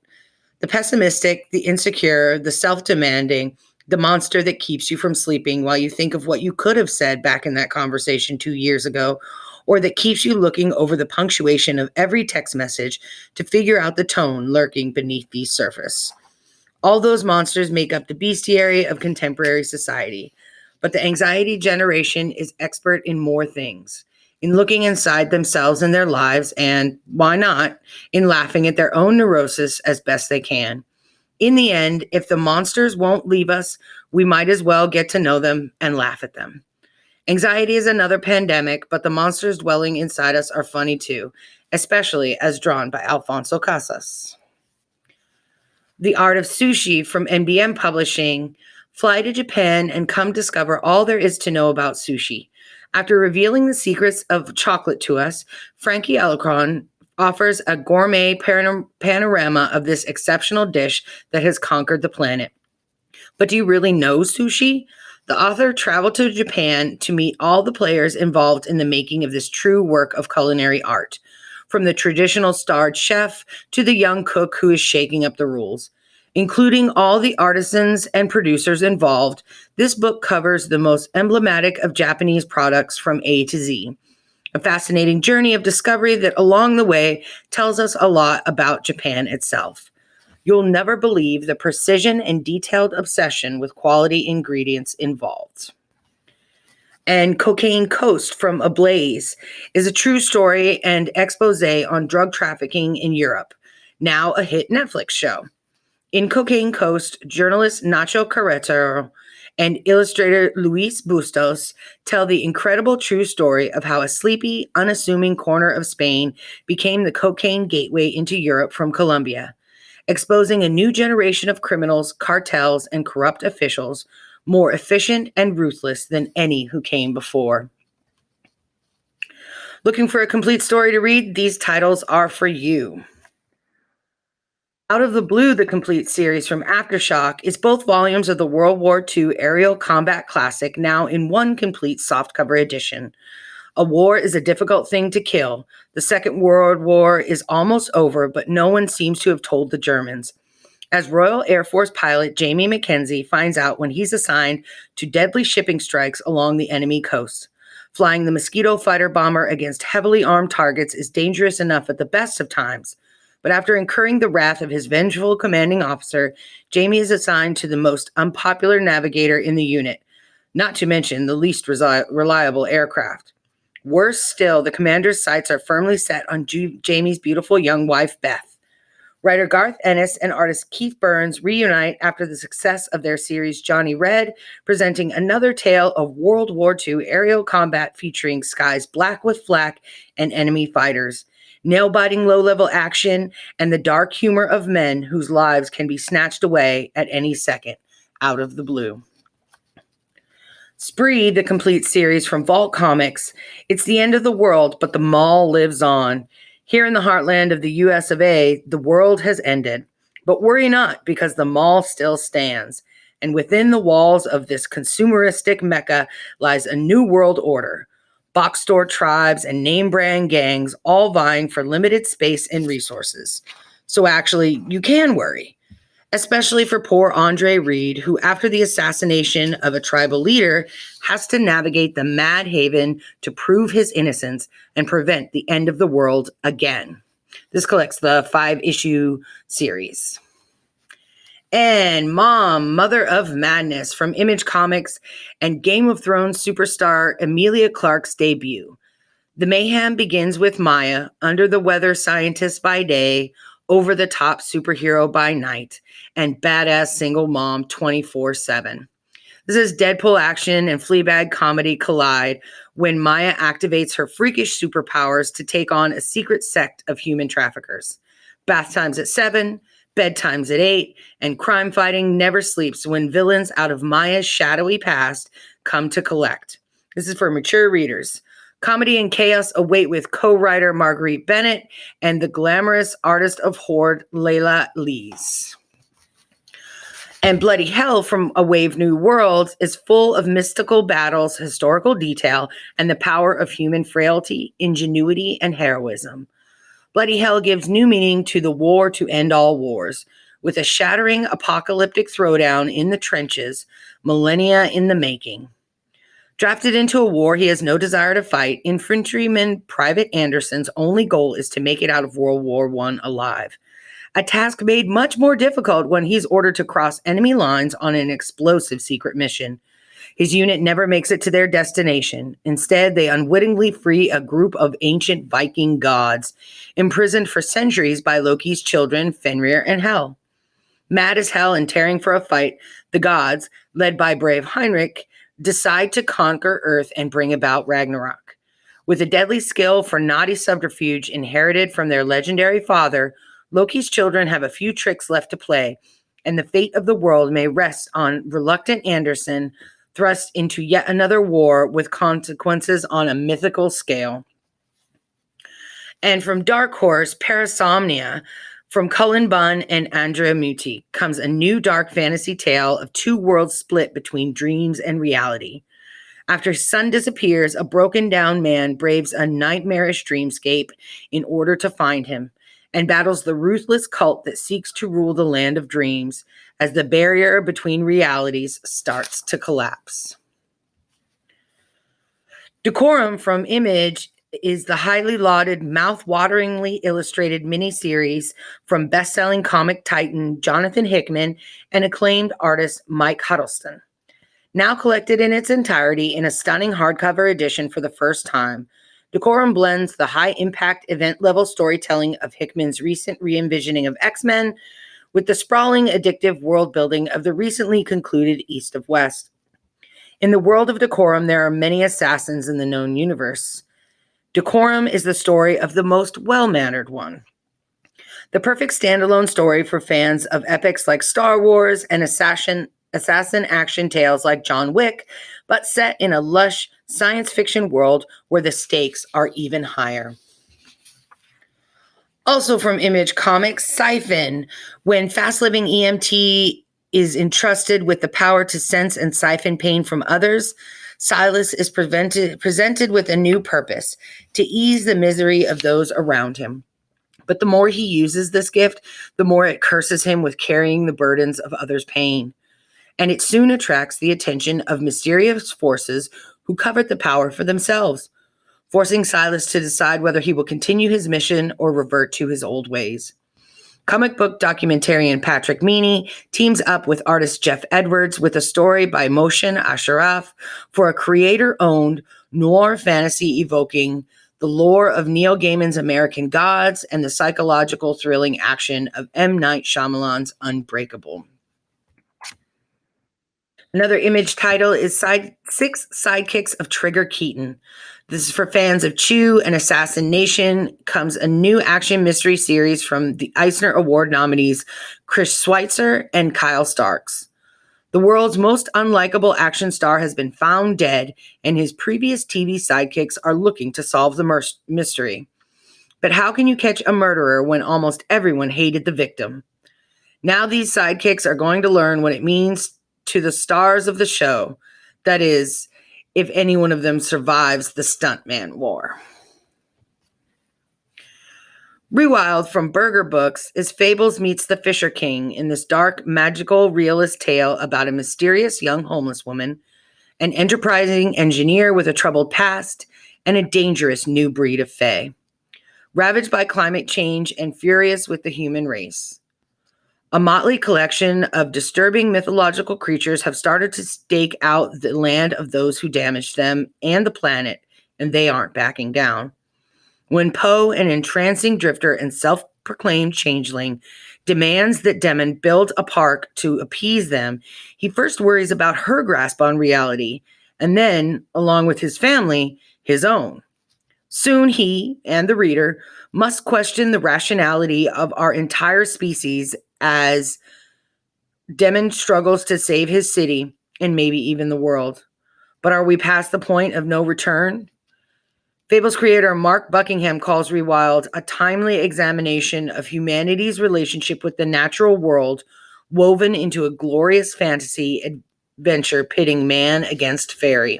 the pessimistic, the insecure, the self demanding, the monster that keeps you from sleeping while you think of what you could have said back in that conversation two years ago, or that keeps you looking over the punctuation of every text message to figure out the tone lurking beneath the surface. All those monsters make up the bestiary of contemporary society. But the anxiety generation is expert in more things in looking inside themselves and their lives, and why not, in laughing at their own neurosis as best they can. In the end, if the monsters won't leave us, we might as well get to know them and laugh at them. Anxiety is another pandemic, but the monsters dwelling inside us are funny too, especially as drawn by Alfonso Casas. The Art of Sushi from NBM Publishing Fly to Japan and come discover all there is to know about sushi. After revealing the secrets of chocolate to us, Franckie Alarcon offers a gourmet panorama of this exceptional dish that has conquered the planet. But do you really know sushi? The author traveled to Japan to meet all the players involved in the making of this true work of culinary art, from the traditional starred chef to the young cook who is shaking up the rules including all the artisans and producers involved, this book covers the most emblematic of Japanese products from A to Z. A fascinating journey of discovery that along the way tells us a lot about Japan itself. You'll never believe the precision and detailed obsession with quality ingredients involved. And Cocaine Coast from Ablaze is a true story and expose on drug trafficking in Europe, now a hit Netflix show. In Cocaine Coast, journalist Nacho Carretero and illustrator Luis Bustos tell the incredible true story of how a sleepy, unassuming corner of Spain became the cocaine gateway into Europe from Colombia, exposing a new generation of criminals, cartels, and corrupt officials more efficient and ruthless than any who came before. Looking for a complete story to read? These titles are for you. Out of the Blue, the complete series from Aftershock, is both volumes of the World War II aerial combat classic now in one complete softcover edition. A war is a difficult thing to kill. The Second World War is almost over, but no one seems to have told the Germans. As Royal Air Force pilot Jamie McKenzie finds out when he's assigned to deadly shipping strikes along the enemy coast. Flying the Mosquito fighter bomber against heavily armed targets is dangerous enough at the best of times but after incurring the wrath of his vengeful commanding officer, Jamie is assigned to the most unpopular navigator in the unit, not to mention the least resi- reliable aircraft. Worse still, the commander's sights are firmly set on Jamie's beautiful young wife, Beth. Writer Garth Ennis and artist Keith Burns reunite after the success of their series Johnny Red, presenting another tale of World War II aerial combat featuring skies black with flak and enemy fighters, nail biting low level action, and the dark humor of men whose lives can be snatched away at any second out of the blue. Spree, the complete series from Vault Comics. It's the end of the world, but the mall lives on. Here in the heartland of the US of A, the world has ended. But worry not, because the mall still stands. And within the walls of this consumeristic mecca lies a new world order. Box store tribes and name brand gangs all vying for limited space and resources. So actually, you can worry, especially for poor Andre Reed, who, after the assassination of a tribal leader, has to navigate the Mad Haven to prove his innocence and prevent the end of the world again. This collects the five issue series. And Mom, Mother of Madness from Image Comics and Game of Thrones superstar Emilia Clarke's debut. The mayhem begins with Maya, under the weather scientist by day, over the top superhero by night, and badass single mom 24 7. This is Deadpool action and Fleabag comedy collide when Maya activates her freakish superpowers to take on a secret sect of human traffickers. Bath times at seven, bedtimes at eight, and crime fighting never sleeps when villains out of Maya's shadowy past come to collect. This is for mature readers. Comedy and chaos await with co writer Marguerite Bennett and the glamorous artist of Horde, Leila Leiz. And Bloody Hell from A Wave Blue World is full of mystical battles, historical detail, and the power of human frailty, ingenuity, and heroism. Bloody Hell gives new meaning to the war to end all wars, with a shattering apocalyptic throwdown in the trenches, millennia in the making. Drafted into a war he has no desire to fight, infantryman Private Anderson's only goal is to make it out of World War I alive a task made much more difficult when he's ordered to cross enemy lines on an explosive secret mission. His unit never makes it to their destination. Instead, they unwittingly free a group of ancient Viking gods, imprisoned for centuries by Loki's children, Fenrir and Hel. Mad as hell and tearing for a fight, the gods, led by brave Heinrich, decide to conquer Earth and bring about Ragnarok. With a deadly skill for naughty subterfuge inherited from their legendary father, Loki's children have a few tricks left to play, and the fate of the world may rest on reluctant Anderson, thrust into yet another war with consequences on a mythical scale. And from Dark Horse, Parasomnia, from Cullen Bunn and Andrea Muti comes a new dark fantasy tale of two worlds split between dreams and reality. After son disappears, a broken down man braves a nightmarish dreamscape in order to find him and battles the ruthless cult that seeks to rule the land of dreams as the barrier between realities starts to collapse. Decorum from Image is the highly lauded, mouth-wateringly illustrated miniseries from best-selling comic titan Jonathan Hickman and acclaimed artist Mike Huddleston. Now collected in its entirety in a stunning hardcover edition for the first time, Decorum blends the high impact event level storytelling of Hickman's recent re envisioning of X Men with the sprawling, addictive world building of the recently concluded East of West. In the world of Decorum, there are many assassins in the known universe. Decorum is the story of the most well mannered one. The perfect standalone story for fans of epics like Star Wars and assassin, assassin action tales like John Wick, but set in a lush science fiction world where the stakes are even higher. Also from Image Comics, Siphon. When fast living EMT is entrusted with the power to sense and siphon pain from others, Silas is presented with a new purpose to ease the misery of those around him. But the more he uses this gift, the more it curses him with carrying the burdens of others' pain. And it soon attracts the attention of mysterious forces who covet the power for themselves, forcing Silas to decide whether he will continue his mission or revert to his old ways. Comic book documentarian Patrick Meaney teams up with artist Jeff Edwards with a story by Mohsen Ashraf for a creator owned noir fantasy evoking the lore of Neil Gaiman's American Gods, and the psychological thrilling action of M. Night Shyamalan's Unbreakable. Another image title is Side Six Sidekicks of Trigger Keaton. This is for fans of Chew and Assassin Nation. Comes a new action mystery series from the Eisner Award nominees Chris Schweizer and Kyle Starks. The world's most unlikable action star has been found dead, and his previous TV sidekicks are looking to solve the mystery. But how can you catch a murderer when almost everyone hated the victim? Now, these sidekicks are going to learn what it means to the stars of the show. That is, if any one of them survives the stuntman war. Rewild from Berger Books is Fables Meets the Fisher King in this dark, magical, realist tale about a mysterious young homeless woman, an enterprising engineer with a troubled past, and a dangerous new breed of fae. Ravaged by climate change and furious with the human race. A motley collection of disturbing mythological creatures have started to stake out the land of those who damaged them and the planet, and they aren't backing down. When Poe, an entrancing drifter and self proclaimed changeling, demands that Demon build a park to appease them, he first worries about her grasp on reality, and then, along with his family, his own. Soon he and the reader must question the rationality of our entire species as Demon struggles to save his city and maybe even the world. But are we past the point of no return? Fables creator Mark Buckingham calls Rewild a timely examination of humanity's relationship with the natural world, woven into a glorious fantasy adventure pitting man against fairy.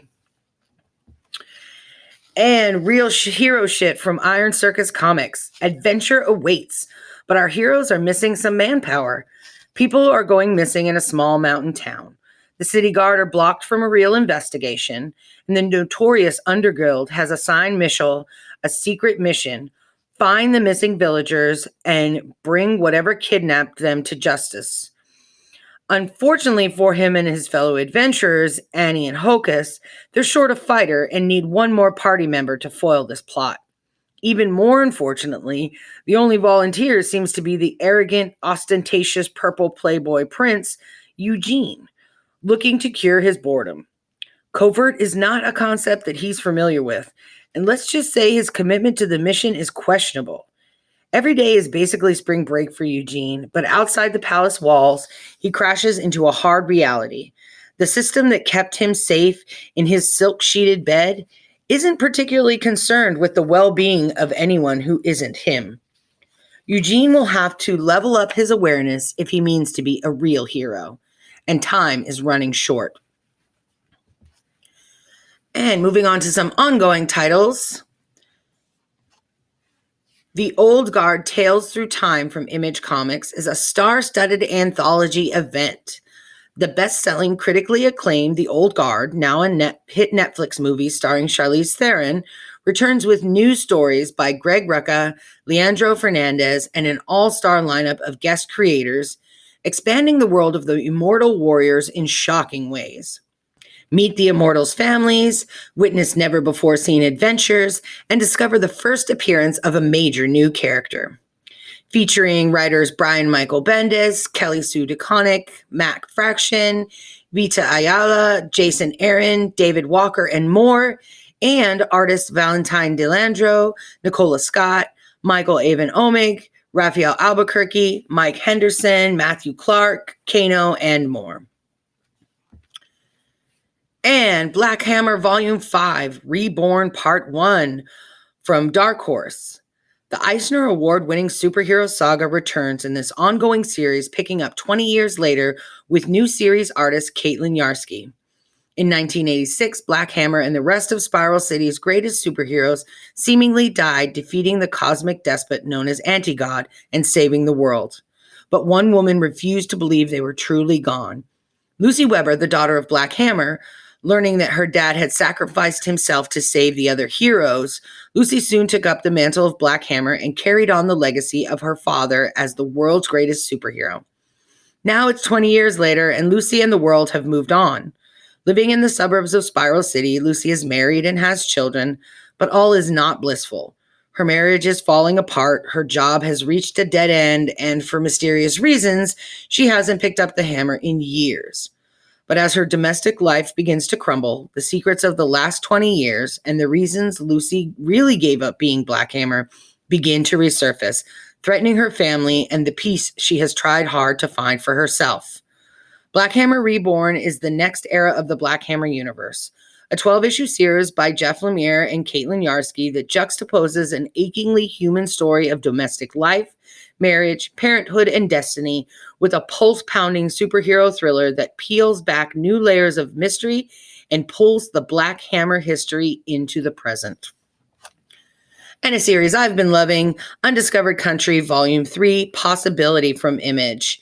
And real sh- hero shit from Iron Circus Comics. Adventure awaits, but our heroes are missing some manpower. People are going missing in a small mountain town. The city guard are blocked from a real investigation, and the notorious Underguild has assigned Michel a secret mission find the missing villagers and bring whatever kidnapped them to justice. Unfortunately for him and his fellow adventurers, Annie and Hocus, they're short a fighter and need one more party member to foil this plot. Even more unfortunately, the only volunteer seems to be the arrogant, ostentatious purple playboy prince, Eugene, looking to cure his boredom. Covert is not a concept that he's familiar with, and let's just say his commitment to the mission is questionable. Every day is basically spring break for Eugene, but outside the palace walls, he crashes into a hard reality. The system that kept him safe in his silk sheeted bed isn't particularly concerned with the well being of anyone who isn't him. Eugene will have to level up his awareness if he means to be a real hero, and time is running short. And moving on to some ongoing titles. The Old Guard Tales Through Time from Image Comics is a star studded anthology event. The best selling, critically acclaimed The Old Guard, now a net, hit Netflix movie starring Charlize Theron, returns with new stories by Greg Rucka, Leandro Fernandez, and an all star lineup of guest creators, expanding the world of the immortal warriors in shocking ways. Meet the Immortals' families, witness never before seen adventures, and discover the first appearance of a major new character. Featuring writers Brian Michael Bendis, Kelly Sue DeConnick, Matt Fraction, Vita Ayala, Jason Aaron, David Walker, and more, and artists Valentine DeLandro, Nicola Scott, Michael Avon Oeming, Rafael Albuquerque, Mike Henderson, Matthew Clark, Kano, and more and Black Hammer Volume 5 Reborn Part 1 from Dark Horse. The Eisner Award winning superhero saga returns in this ongoing series, picking up 20 years later with new series artist Caitlin Yarsky. In 1986, Black Hammer and the rest of Spiral City's greatest superheroes seemingly died, defeating the cosmic despot known as Anti-God and saving the world. But one woman refused to believe they were truly gone. Lucy Weber, the daughter of Black Hammer, Learning that her dad had sacrificed himself to save the other heroes, Lucy soon took up the mantle of Black Hammer and carried on the legacy of her father as the world's greatest superhero. Now it's 20 years later, and Lucy and the world have moved on. Living in the suburbs of Spiral City, Lucy is married and has children, but all is not blissful. Her marriage is falling apart, her job has reached a dead end, and for mysterious reasons, she hasn't picked up the hammer in years. But as her domestic life begins to crumble, the secrets of the last 20 years and the reasons Lucy really gave up being Black Hammer begin to resurface, threatening her family and the peace she has tried hard to find for herself. Black Hammer Reborn is the next era of the Black Hammer universe, a 12 issue series by Jeff Lemire and Caitlin Yarsky that juxtaposes an achingly human story of domestic life, marriage, parenthood, and destiny with a pulse pounding superhero thriller that peels back new layers of mystery and pulls the Black Hammer history into the present. And a series I've been loving Undiscovered Country Volume 3 Possibility from Image.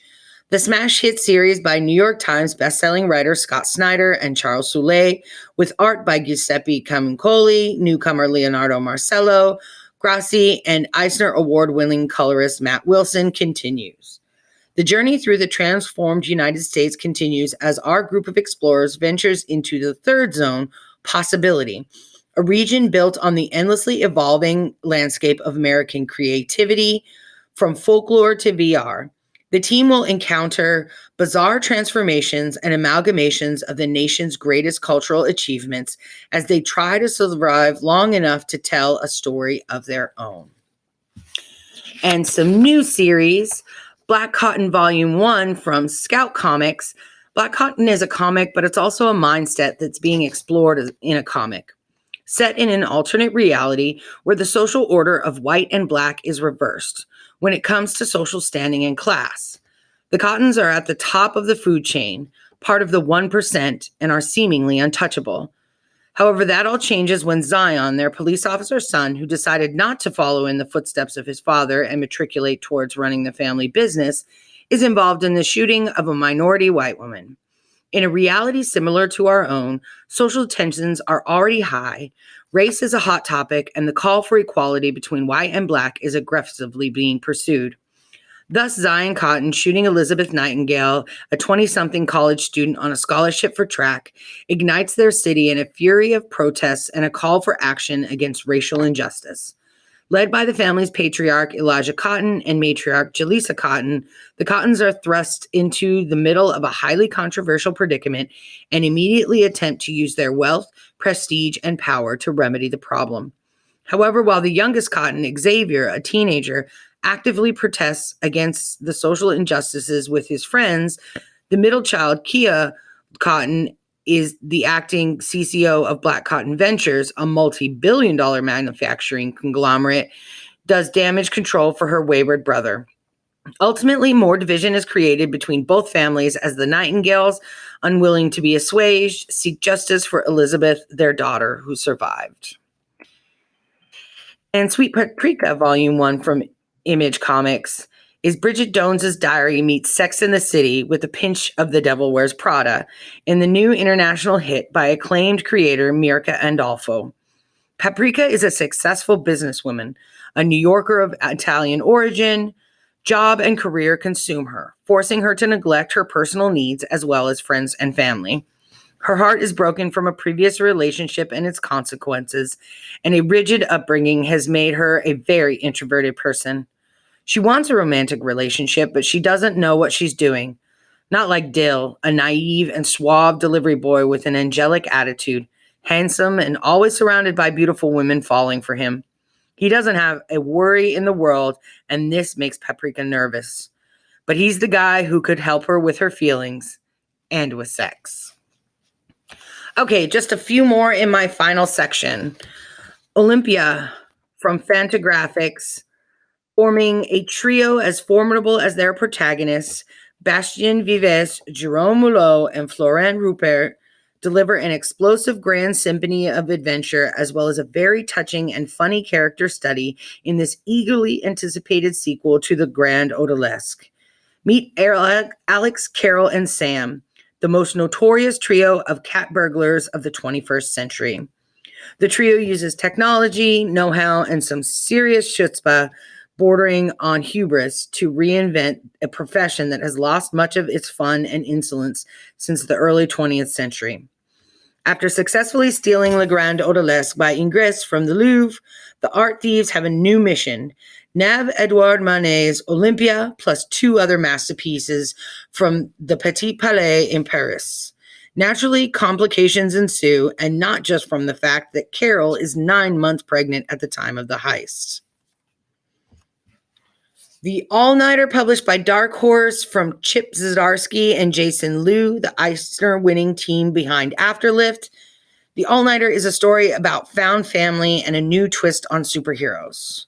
The smash hit series by New York Times bestselling writer Scott Snyder and Charles Soule, with art by Giuseppe Camuncoli, newcomer Leonardo Marcello, Grassi, and Eisner Award winning colorist Matt Wilson continues. The journey through the transformed United States continues as our group of explorers ventures into the third zone, possibility, a region built on the endlessly evolving landscape of American creativity from folklore to VR. The team will encounter bizarre transformations and amalgamations of the nation's greatest cultural achievements as they try to survive long enough to tell a story of their own. And some new series Black Cotton Volume 1 from Scout Comics. Black Cotton is a comic, but it's also a mindset that's being explored in a comic. Set in an alternate reality where the social order of white and black is reversed when it comes to social standing and class. The Cottons are at the top of the food chain, part of the 1%, and are seemingly untouchable. However, that all changes when Zion, their police officer's son, who decided not to follow in the footsteps of his father and matriculate towards running the family business, is involved in the shooting of a minority white woman. In a reality similar to our own, social tensions are already high, Race is a hot topic, and the call for equality between white and black is aggressively being pursued. Thus, Zion Cotton shooting Elizabeth Nightingale, a 20 something college student on a scholarship for track, ignites their city in a fury of protests and a call for action against racial injustice. Led by the family's patriarch Elijah Cotton and matriarch Jaleesa Cotton, the Cottons are thrust into the middle of a highly controversial predicament and immediately attempt to use their wealth, prestige, and power to remedy the problem. However, while the youngest Cotton, Xavier, a teenager, actively protests against the social injustices with his friends, the middle child, Kia Cotton, is the acting CCO of Black Cotton Ventures, a multi billion dollar manufacturing conglomerate, does damage control for her wayward brother. Ultimately, more division is created between both families as the Nightingales, unwilling to be assuaged, seek justice for Elizabeth, their daughter, who survived. And Sweet Paprika, uh, Volume 1 from Image Comics, is Bridget Jones's Diary meets Sex in the City with a pinch of The Devil Wears Prada in the new international hit by acclaimed creator Mirka Andolfo. Paprika is a successful businesswoman, a New Yorker of Italian origin. Job and career consume her, forcing her to neglect her personal needs as well as friends and family. Her heart is broken from a previous relationship and its consequences, and a rigid upbringing has made her a very introverted person. She wants a romantic relationship, but she doesn't know what she's doing. Not like Dill, a naive and suave delivery boy with an angelic attitude, handsome and always surrounded by beautiful women falling for him. He doesn't have a worry in the world, and this makes Paprika nervous. But he's the guy who could help her with her feelings and with sex. Okay, just a few more in my final section. Olympia from Fantagraphics forming a trio as formidable as their protagonists, Bastien Vives, Jerome Mulot, and Florent Ruppert, deliver an explosive grand symphony of adventure as well as a very touching and funny character study in this eagerly anticipated sequel to the Grand Odalisque. Meet Alex, Carol, and Sam, the most notorious trio of cat burglars of the 21st century. The trio uses technology, know how, and some serious chutzpah bordering on hubris to reinvent a profession that has lost much of its fun and insolence since the early 20th century. After successfully stealing Le Grand Odalisque by Ingres from the Louvre, the art thieves have a new mission. Nab Edouard Manet's Olympia plus two other masterpieces from the Petit Palais in Paris. Naturally, complications ensue, and not just from the fact that Carol is nine months pregnant at the time of the heist. The All Nighter, published by Dark Horse from Chip Zdarsky and Jason Loo, the Eisner winning team behind Afterlift. The All Nighter is a story about found family and a new twist on superheroes.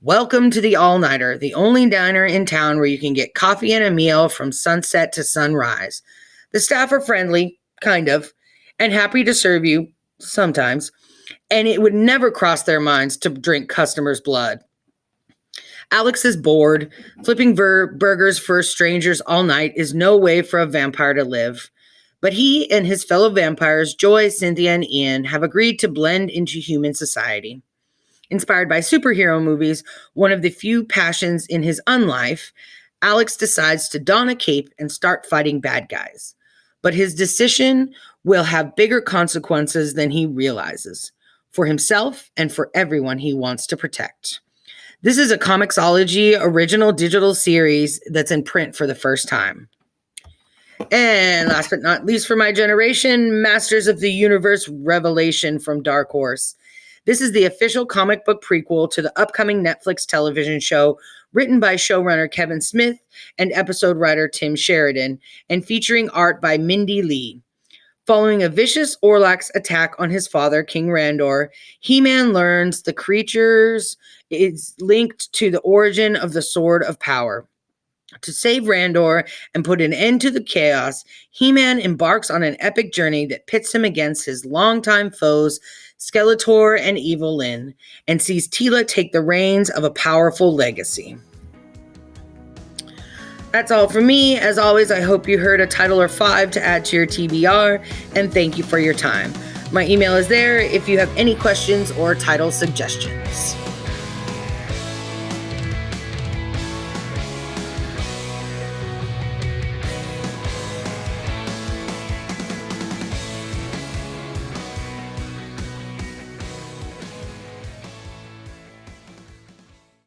Welcome to the All Nighter, the only diner in town where you can get coffee and a meal from sunset to sunrise. The staff are friendly, kind of, and happy to serve you sometimes, and it would never cross their minds to drink customers' blood. Alex is bored. Flipping ver- burgers for strangers all night is no way for a vampire to live. But he and his fellow vampires, Joy, Cynthia, and Ian, have agreed to blend into human society. Inspired by superhero movies, one of the few passions in his unlife, Alex decides to don a cape and start fighting bad guys. But his decision will have bigger consequences than he realizes for himself and for everyone he wants to protect. This is a Comixology original digital series that's in print for the first time. And last but not least for my generation, Masters of the Universe Revelation from Dark Horse. This is the official comic book prequel to the upcoming Netflix television show, written by showrunner Kevin Smith and episode writer Tim Sheridan, and featuring art by Mindy Lee. Following a vicious Orlax attack on his father, King Randor, He Man learns the creatures is linked to the origin of the Sword of Power. To save Randor and put an end to the chaos, He Man embarks on an epic journey that pits him against his longtime foes, Skeletor and Evil Lyn, and sees Teela take the reins of a powerful legacy. That's all from me. As always, I hope you heard a title or five to add to your TBR, and thank you for your time. My email is there if you have any questions or title suggestions.